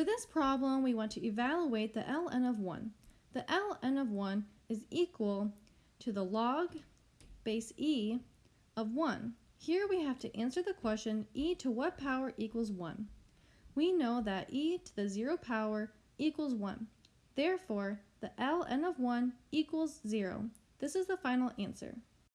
For this problem, we want to evaluate the ln of 1. The ln of 1 is equal to the log base e of 1. Here we have to answer the question e to what power equals 1. We know that e to the 0 power equals 1. Therefore, the ln of 1 equals 0. This is the final answer.